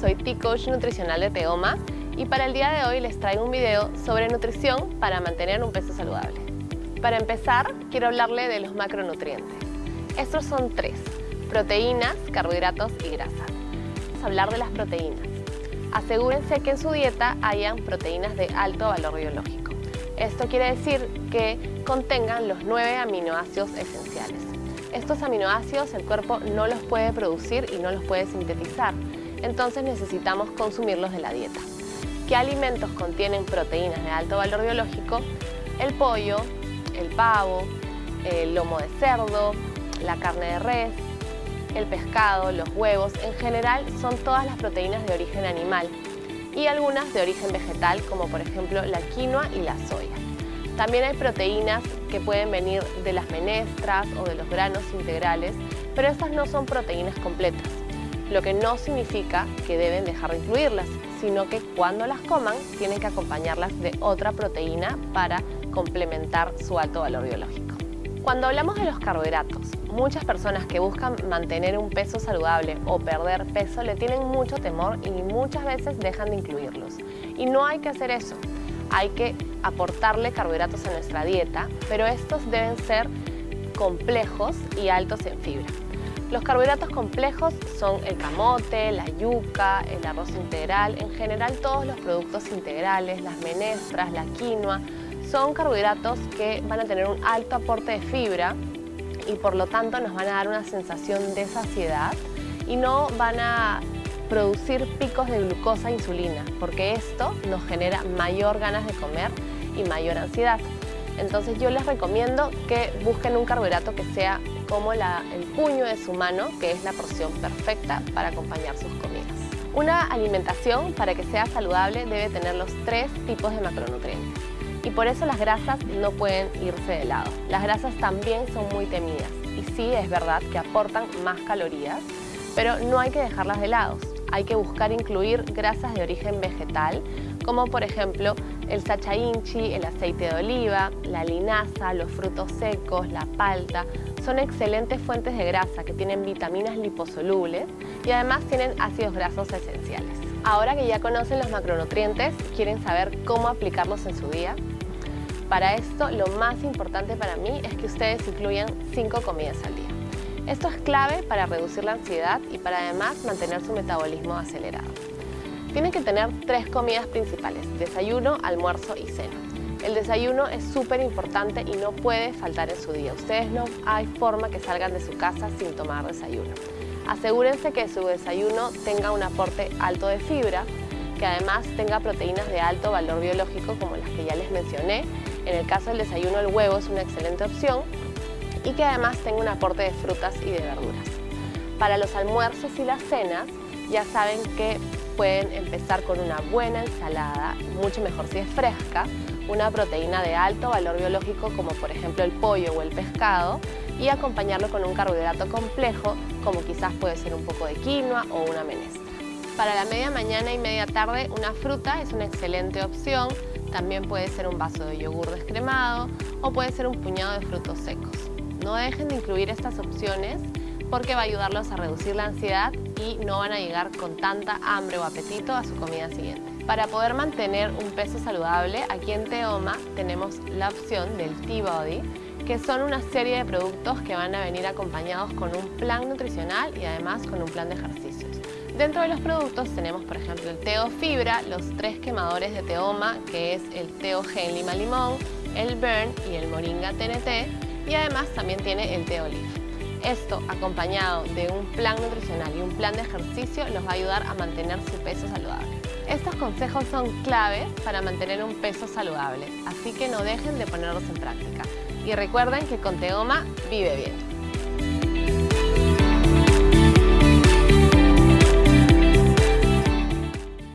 Soy T-Coach nutricional de Teoma y para el día de hoy les traigo un video sobre nutrición para mantener un peso saludable. Para empezar, quiero hablarle de los macronutrientes. Estos son tres, proteínas, carbohidratos y grasas. Vamos a hablar de las proteínas. Asegúrense que en su dieta hayan proteínas de alto valor biológico. Esto quiere decir que contengan los nueve aminoácidos esenciales. Estos aminoácidos el cuerpo no los puede producir y no los puede sintetizar, entonces necesitamos consumirlos de la dieta. ¿Qué alimentos contienen proteínas de alto valor biológico? El pollo, el pavo, el lomo de cerdo, la carne de res, el pescado, los huevos, en general son todas las proteínas de origen animal y algunas de origen vegetal como por ejemplo la quinoa y la soya. También hay proteínas que pueden venir de las menestras o de los granos integrales, pero estas no son proteínas completas, lo que no significa que deben dejar de incluirlas, sino que cuando las coman tienen que acompañarlas de otra proteína para complementar su alto valor biológico. Cuando hablamos de los carbohidratos, muchas personas que buscan mantener un peso saludable o perder peso le tienen mucho temor y muchas veces dejan de incluirlos. Y no hay que hacer eso hay que aportarle carbohidratos a nuestra dieta, pero estos deben ser complejos y altos en fibra. Los carbohidratos complejos son el camote, la yuca, el arroz integral, en general todos los productos integrales, las menestras, la quinoa, son carbohidratos que van a tener un alto aporte de fibra y por lo tanto nos van a dar una sensación de saciedad y no van a producir picos de glucosa e insulina, porque esto nos genera mayor ganas de comer y mayor ansiedad. Entonces yo les recomiendo que busquen un carbohidrato que sea como el puño de su mano, que es la porción perfecta para acompañar sus comidas. Una alimentación para que sea saludable debe tener los tres tipos de macronutrientes. Y por eso las grasas no pueden irse de lado. Las grasas también son muy temidas y sí es verdad que aportan más calorías, pero no hay que dejarlas de lado hay que buscar incluir grasas de origen vegetal, como por ejemplo el sacha inchi, el aceite de oliva, la linaza, los frutos secos, la palta. Son excelentes fuentes de grasa que tienen vitaminas liposolubles y además tienen ácidos grasos esenciales. Ahora que ya conocen los macronutrientes, ¿quieren saber cómo aplicarlos en su día? Para esto, lo más importante para mí es que ustedes incluyan 5 comidas al día. Esto es clave para reducir la ansiedad y para además mantener su metabolismo acelerado. Tienen que tener tres comidas principales, desayuno, almuerzo y cena. El desayuno es súper importante y no puede faltar en su día. Ustedes no hay forma que salgan de su casa sin tomar desayuno. Asegúrense que su desayuno tenga un aporte alto de fibra, que además tenga proteínas de alto valor biológico como las que ya les mencioné. En el caso del desayuno el huevo es una excelente opción y que además tenga un aporte de frutas y de verduras. Para los almuerzos y las cenas ya saben que pueden empezar con una buena ensalada, mucho mejor si es fresca, una proteína de alto valor biológico como por ejemplo el pollo o el pescado y acompañarlo con un carbohidrato complejo como quizás puede ser un poco de quinoa o una menestra. Para la media mañana y media tarde una fruta es una excelente opción, también puede ser un vaso de yogur descremado o puede ser un puñado de frutos secos. No dejen de incluir estas opciones porque va a ayudarlos a reducir la ansiedad y no van a llegar con tanta hambre o apetito a su comida siguiente. Para poder mantener un peso saludable, aquí en Teoma tenemos la opción del T-Body, que son una serie de productos que van a venir acompañados con un plan nutricional y además con un plan de ejercicios. Dentro de los productos tenemos, por ejemplo, el Teo Fibra, los tres quemadores de Teoma, que es el Teo Gen Lima Limón, el Burn y el Moringa TNT, y además también tiene el té olive. Esto, acompañado de un plan nutricional y un plan de ejercicio, los va a ayudar a mantener su peso saludable. Estos consejos son claves para mantener un peso saludable, así que no dejen de ponerlos en práctica. Y recuerden que con Teoma vive bien.